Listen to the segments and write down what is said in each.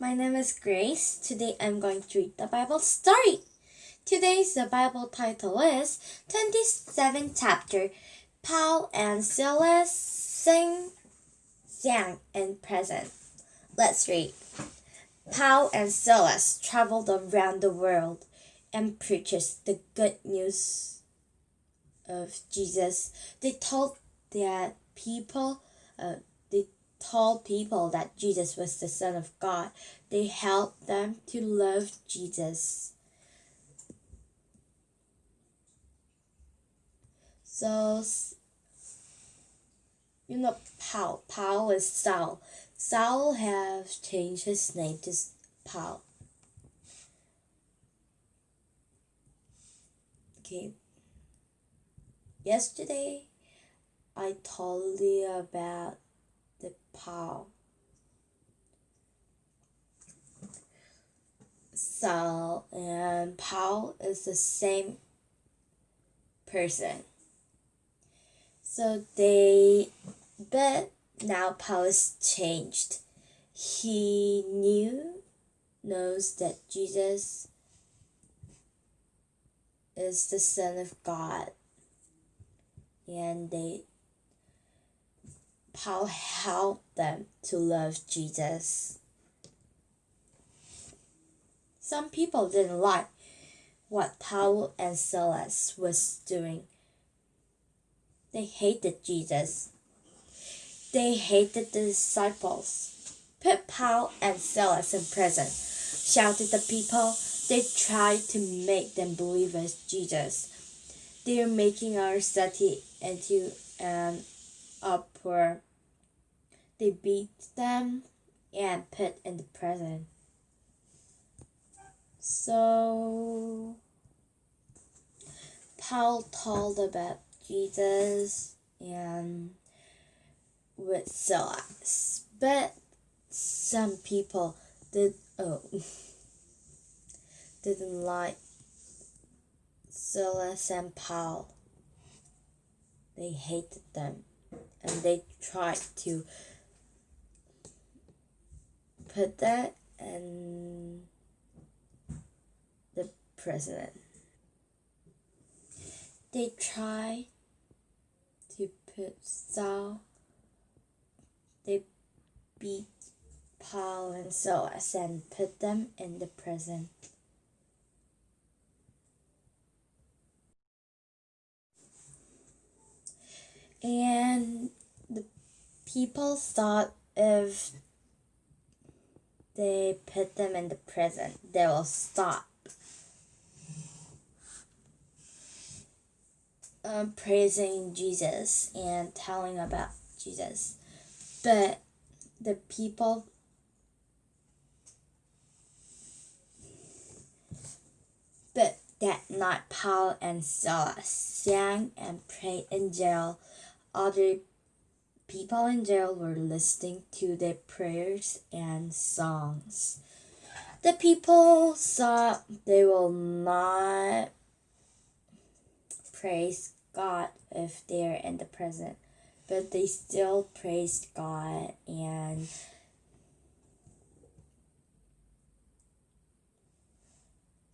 My name is Grace. Today I'm going to read the Bible story. Today's the Bible title is 27th chapter Paul and Silas sing, sang, and present. Let's read. Paul and Silas traveled around the world and preached the good news of Jesus. They told their people, uh, told people that Jesus was the Son of God. They helped them to love Jesus. So, you know, Paul. Paul is Saul. Saul have changed his name to Paul. Okay. Yesterday, I told you about Paul. Saul and Paul is the same person. So they, but now Paul is changed. He knew, knows that Jesus is the Son of God. And they Paul helped them to love Jesus. Some people didn't like what Paul and Silas was doing. They hated Jesus. They hated the disciples. Put Paul and Silas in prison. Shouted the people. They tried to make them believe as Jesus. They are making our city into an uproar. They beat them and put in the prison. So Paul told about Jesus and with Silas, but some people did oh didn't like Silas and Paul. They hated them and they tried to put that and the president. They try to put Saul, they beat Paul and Silas and put them in the prison. And the people thought if they put them in the prison, they will stop um, praising Jesus and telling about Jesus. But the people but that night Paul and Silas sang and prayed in jail. Other people in jail were listening to their prayers and songs. The people thought they will not praise God if they're in the present, but they still praised God and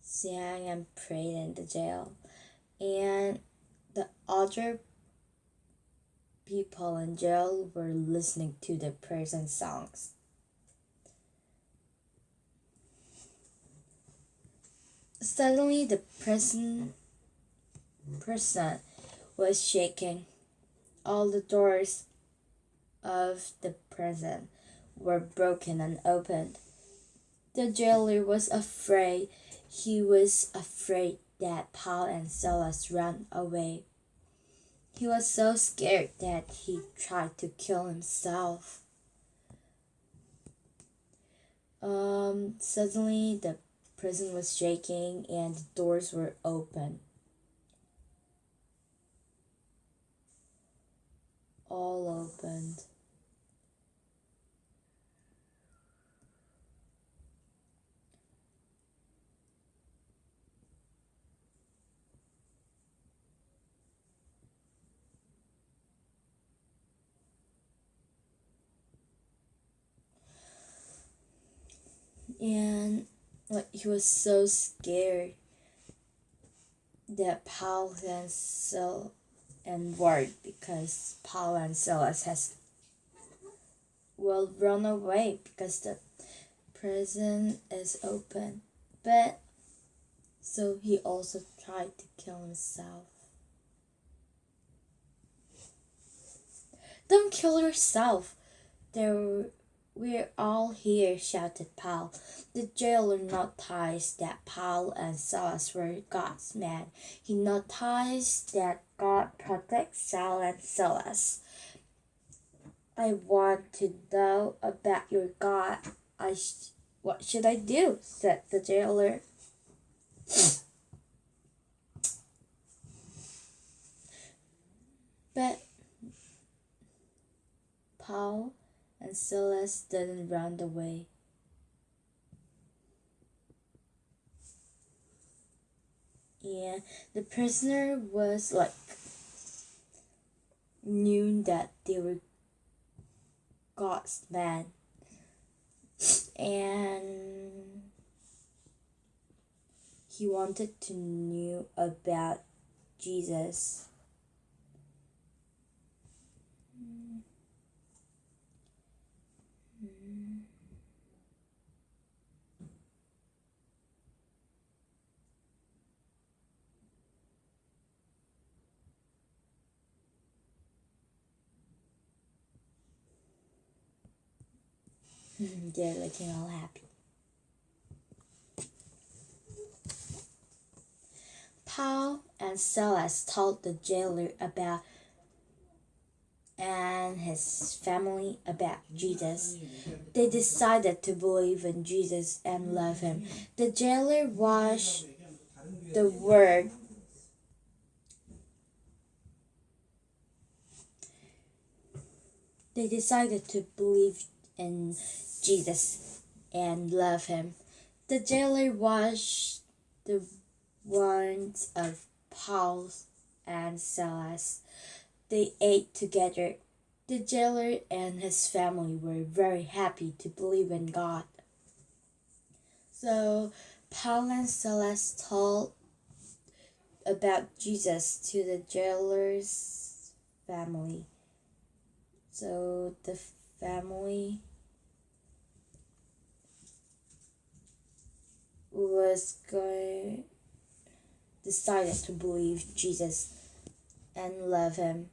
sang and prayed in the jail. And the other people in jail were listening to the prayers and songs. Suddenly, the prison person was shaking. All the doors of the prison were broken and opened. The jailer was afraid. He was afraid that Paul and Silas ran away. He was so scared that he tried to kill himself. Um, suddenly, the prison was shaking and the doors were open. All opened. And like he was so scared that Paul and Sil and worried because Paul and Silas has will run away because the prison is open. But so he also tried to kill himself. Don't kill yourself. There we're all here, shouted Paul. The jailer noticed that Paul and Silas were God's men. He noticed that God protects Saul and Silas. I want to know about your God. I sh- what should I do? said the jailer. but Paul and Silas didn't run away. Yeah, the prisoner was like knew that they were God's man. And he wanted to know about Jesus. They're looking all happy. Paul and Silas told the jailer about and his family about Jesus. They decided to believe in Jesus and love him. The jailer was the word they decided to believe in Jesus and love him. The jailer washed the wounds of Paul and Silas. They ate together. The jailer and his family were very happy to believe in God. So Paul and Silas told about Jesus to the jailer's family. So the family was going decided to believe Jesus and love him.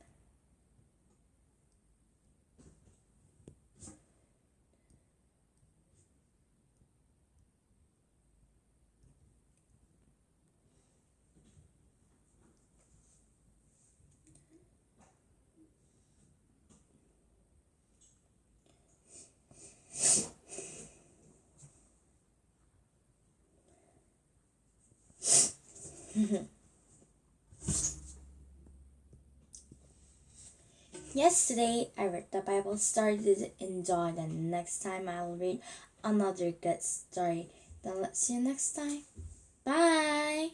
Yesterday I read the Bible story in enjoy and next time I'll read another good story. Then let's see you next time. Bye!